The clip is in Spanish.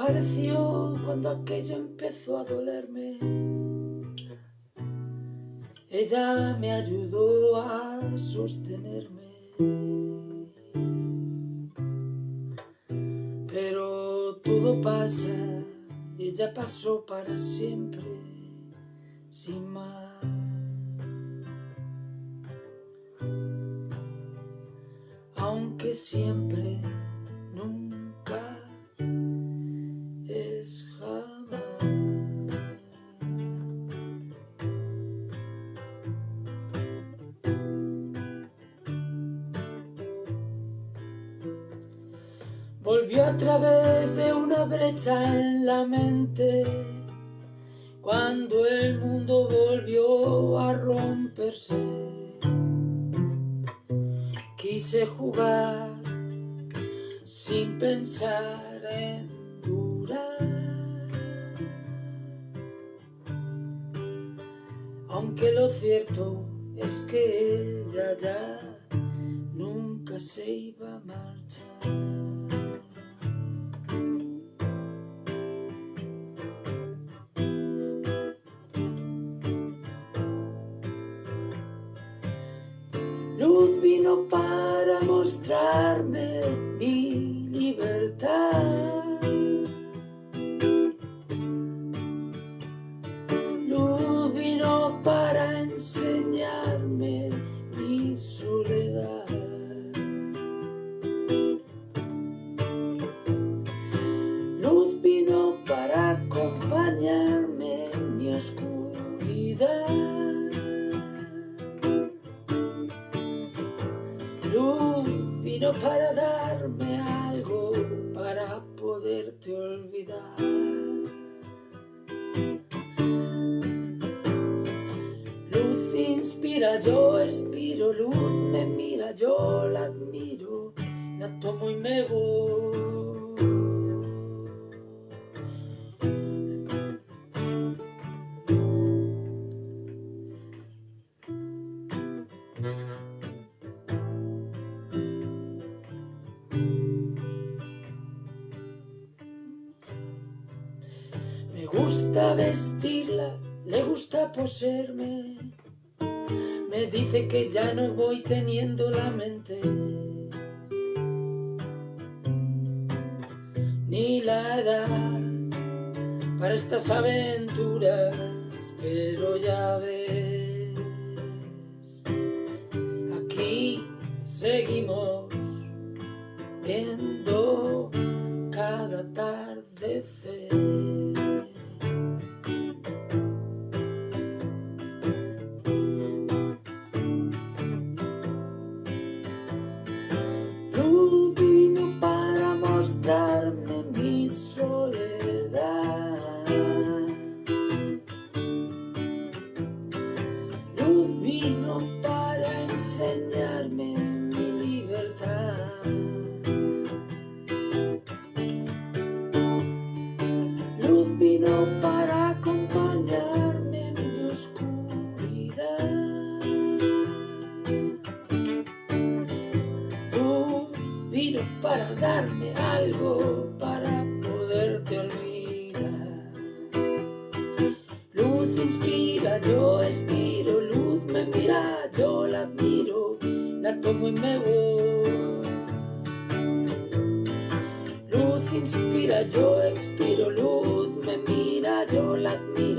apareció cuando aquello empezó a dolerme. Ella me ayudó a sostenerme. Pero todo pasa, ella pasó para siempre, sin más. Aunque siempre, Volvió a través de una brecha en la mente cuando el mundo volvió a romperse. Quise jugar sin pensar en durar. Aunque lo cierto es que ella ya nunca se iba a marchar. Luz vino para mostrarme mi libertad. Luz vino para darme algo para poderte olvidar. Luz inspira, yo expiro, luz me mira, yo la admiro, la tomo y me voy. Me gusta vestirla, le gusta poseerme. Me dice que ya no voy teniendo la mente. Ni la edad para estas aventuras, pero ya ves. Aquí seguimos viendo darme algo para poderte olvidar. Luz inspira, yo expiro, luz me mira, yo la admiro, la tomo y me voy. Luz inspira, yo expiro, luz me mira, yo la admiro,